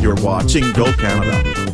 You're watching Go Canada.